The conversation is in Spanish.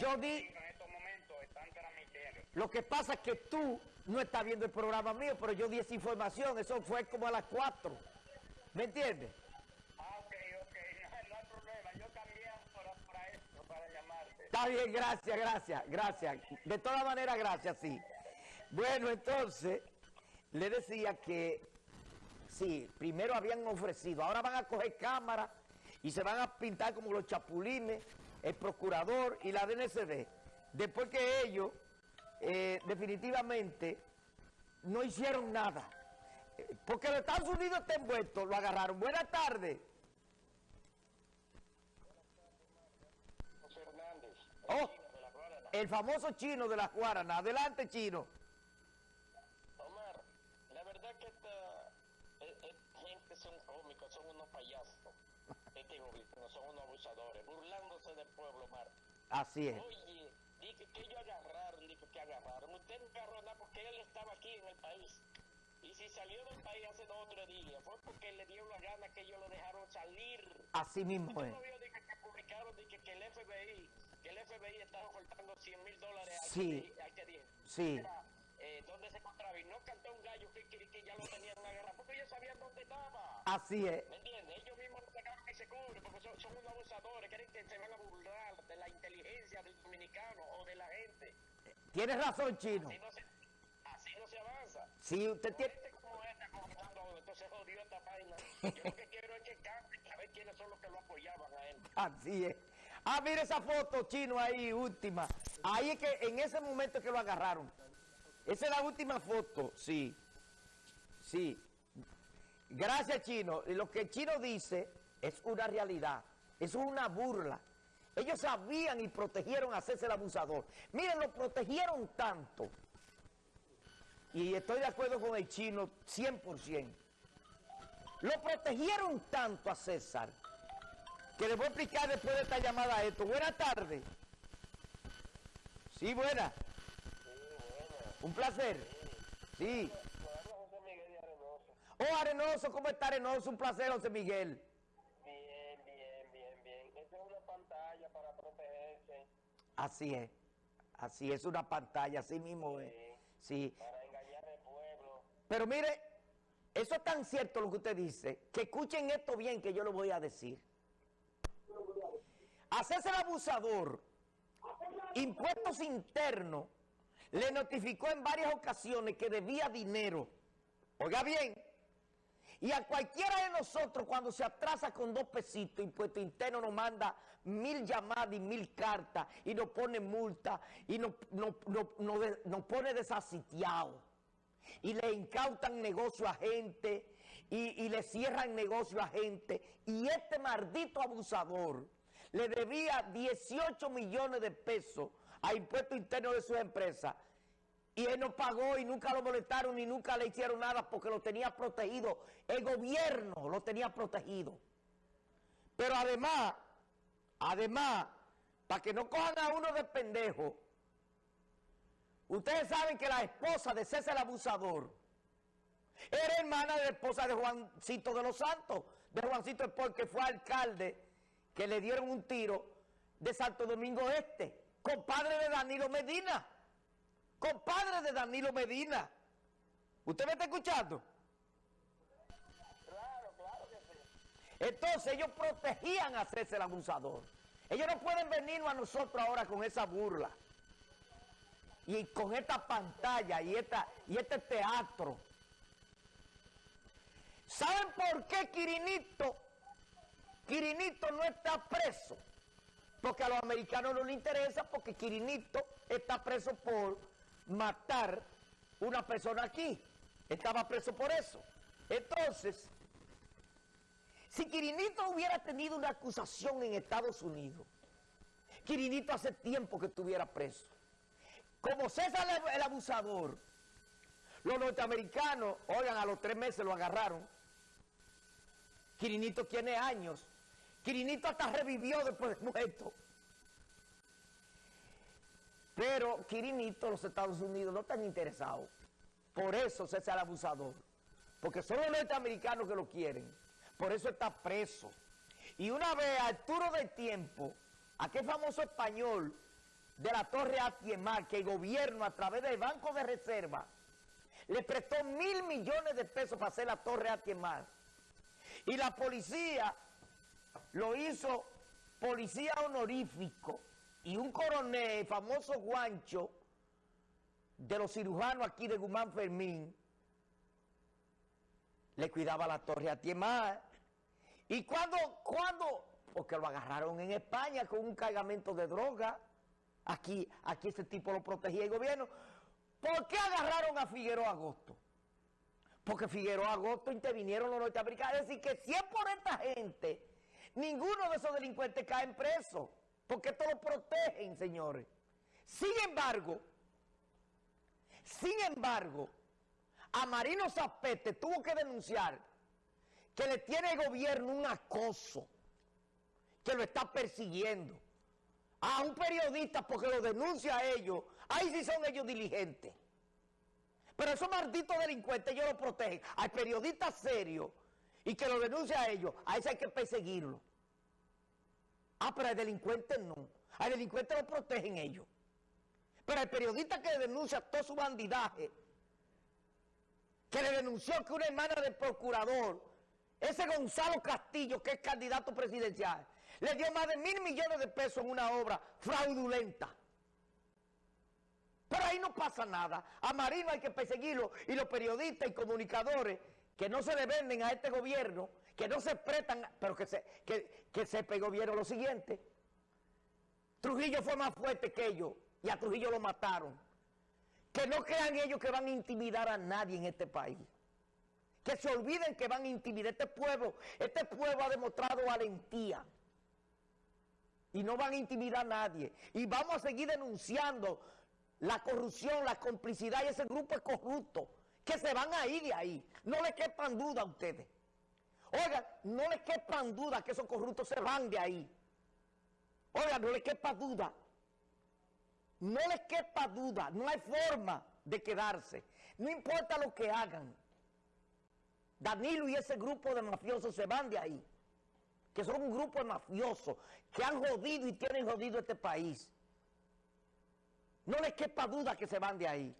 Yo di... En estos momentos están transmitiendo. Lo que pasa es que tú no estás viendo el programa mío, pero yo di esa información, eso fue como a las 4. ¿Me entiendes? Ah, ok, ok, no, no hay problema. Yo cambié para, para esto, para llamarte. Está bien, gracias, gracias, gracias. De todas maneras, gracias, sí. Bueno, entonces, le decía que, sí, primero habían ofrecido, ahora van a coger cámaras y se van a pintar como los chapulines, el procurador y la DNCD. Después que ellos, eh, definitivamente, no hicieron nada. Eh, Porque los Estados Unidos está envuelto, lo agarraron. Buenas tardes. Hernández, Oh. chino de la Guarana. El famoso chino de las Guaranas. Adelante, chino. Omar, la verdad que esta eh, gente son cómicos, son unos payasos. Este gobierno son unos abusadores, burlándose del pueblo, Omar. Así es. Oye, dije que ellos agarraron, dije que agarraron. Usted no agarró nada porque él estaba aquí en el país. Y si salió del país hace dos o tres días, fue porque le dio la gana que ellos lo dejaron salir. Así mismo Usted es. no vio que publicaron que el FBI, que el FBI estaba ofertando 100 mil dólares Sí. a este día. Sí. Era, eh, donde se encontraba y no cantó un gallo que, que, que ya lo tenían agarrado porque ellos sabían dónde estaba. Así es. ¿Me entiendes? Ellos mismos se cubren porque son, son unos abusadores, creen que se van a burlar de la inteligencia del dominicano o de la gente. Tienes razón, chino. Así no se, así no se avanza. Sí, usted tiene... Gente como esta comenzando, entonces jodió esta vaina. Yo lo que quiero es que cambie, a ver quiénes son los que lo apoyaban a él. Así es. Ah, mira esa foto, chino, ahí, última. Ahí es que en ese momento que lo agarraron. Esa es la última foto, sí. Sí. Gracias, chino. Y Lo que chino dice es una realidad. Es una burla. Ellos sabían y protegieron a el abusador. Miren, lo protegieron tanto. Y estoy de acuerdo con el chino 100%. Lo protegieron tanto a César que les voy a explicar después de esta llamada esto. Buenas tardes. Sí, buena. Un placer. Sí. José Miguel de Arenoso. Oh, Arenoso, ¿cómo está Arenoso? Un placer, José Miguel. Así es. Así es, una pantalla, así mismo es. Sí. para engañar al pueblo. Pero mire, eso es tan cierto lo que usted dice, que escuchen esto bien que yo lo voy a decir. Hacerse el abusador, impuestos internos, le notificó en varias ocasiones que debía dinero. Oiga bien, y a cualquiera de nosotros cuando se atrasa con dos pesitos, impuesto interno nos manda mil llamadas y mil cartas y nos pone multa y nos, pone desasitiados. Y le incautan negocio a gente y, y le cierran negocio a gente. Y este maldito abusador le debía 18 millones de pesos a impuesto interno de su empresa. Y él no pagó y nunca lo molestaron ni nunca le hicieron nada porque lo tenía protegido. El gobierno lo tenía protegido. Pero además, además, para que no cojan a uno de pendejo, ustedes saben que la esposa de César Abusador era hermana de la esposa de Juancito de los Santos, de Juancito Espol, que fue alcalde, que le dieron un tiro de Santo Domingo Este, compadre de Danilo Medina compadre de Danilo Medina. ¿Usted me está escuchando? Claro, claro que sí. Entonces ellos protegían a César el abusador. Ellos no pueden venirnos a nosotros ahora con esa burla. Y con esta pantalla y, esta, y este teatro. ¿Saben por qué Quirinito, Quirinito no está preso? Porque a los americanos no les interesa porque Quirinito está preso por matar una persona aquí. Estaba preso por eso. Entonces, si Quirinito hubiera tenido una acusación en Estados Unidos, Quirinito hace tiempo que estuviera preso. Como César el, abusador, los norteamericanos, oigan, a los tres meses lo agarraron. Quirinito tiene años. Quirinito hasta revivió después de muerto. Pero Quirinito, los Estados Unidos no están interesados. Por eso César el abusador. Porque son los norteamericanos que lo quieren. Por eso está preso. Y una vez Arturo del Tiempo, aquel famoso español de la Torre Atiemar, que el gobierno a través del Banco de Reserva le prestó mil millones de pesos para hacer la Torre Atiemar. Y la policía lo hizo policía honorífico y un coronel, famoso guancho, de los cirujanos aquí de Guzmán Fermín, le cuidaba la torre a Tiemar. Y cuando, cuando, porque lo agarraron en España con un cargamento de droga, aquí, aquí ese tipo lo protegía el gobierno. ¿Por qué agarraron a Figueroa Agosto? Porque Figueroa Agosto intervinieron los norteamericanos. Es decir, que si es por esta gente, ninguno de esos delincuentes cae preso, porque esto lo protegen, señores. Sin embargo, sin embargo, a Marino Zapete tuvo que denunciar que le tiene el gobierno un acoso, que lo está persiguiendo. A un periodista porque lo denuncia a ellos, ahí sí son ellos diligentes. Pero esos malditos delincuentes ellos lo protegen. Hay periodistas serios y que lo denuncia a ellos, a ese hay que perseguirlo. Ah, pero al delincuente no. Al delincuente lo protegen ellos. Pero el periodista que denuncia todo su bandidaje, que le denunció que una hermana del procurador, ese Gonzalo Castillo, que es candidato presidencial, le dio más de mil millones de pesos en una obra fraudulenta. Pero ahí no pasa nada. A Marino hay que perseguirlo y los periodistas y comunicadores que no se le venden a este gobierno, que no se prestan, pero que, se, que, que sepa el gobierno lo siguiente. Trujillo fue más fuerte que ellos y a Trujillo lo mataron. Que no crean ellos que van a intimidar a nadie en este país. Que se olviden que van a intimidar. Este pueblo, este pueblo ha demostrado valentía. Y no van a intimidar a nadie. Y vamos a seguir denunciando la corrupción, la complicidad y ese grupo corrupto. Que se van a ir de ahí. No les quepan duda a ustedes. Oigan, no les quepan duda que esos corruptos se van de ahí. Oigan, no les quepa duda no les quepa duda, no hay forma de quedarse. No importa lo que hagan. Danilo y ese grupo de mafiosos se van de ahí. Que son un grupo de mafiosos que han jodido y tienen jodido este país. No les quepa duda que se van de ahí.